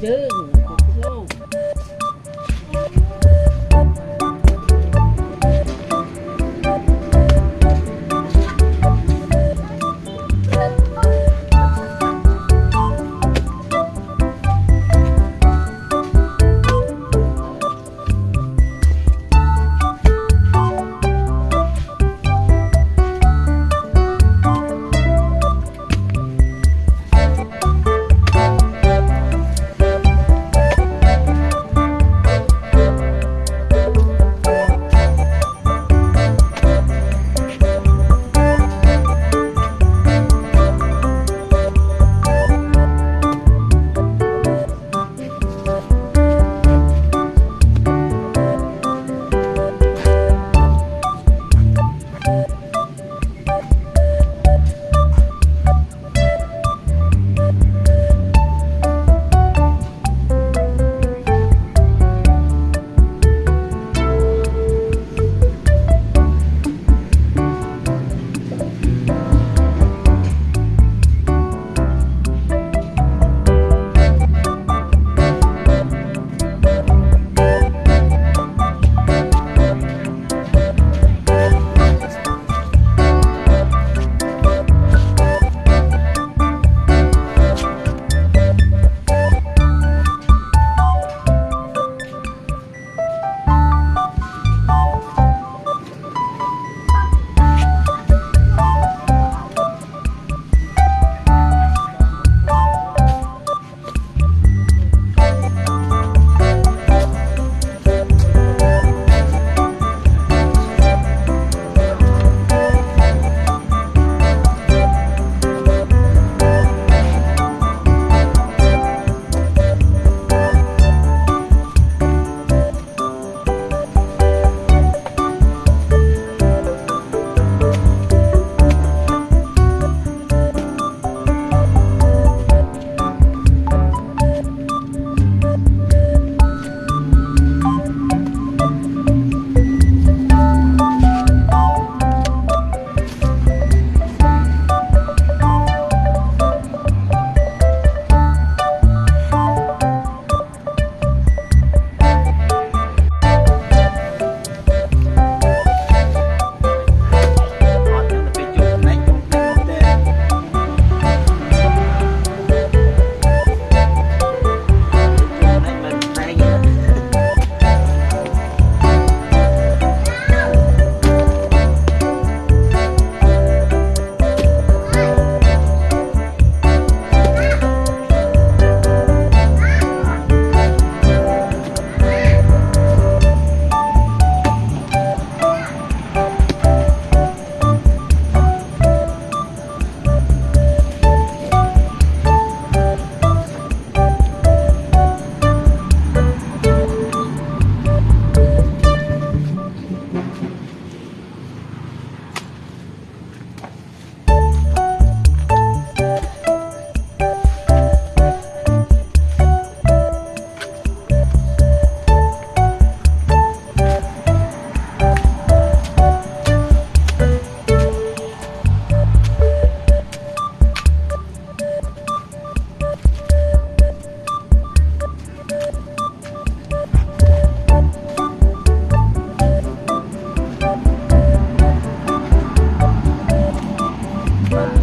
chứ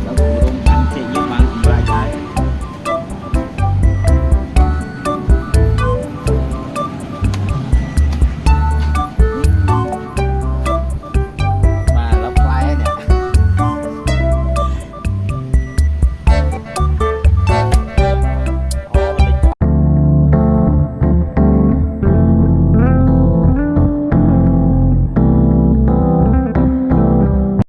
oh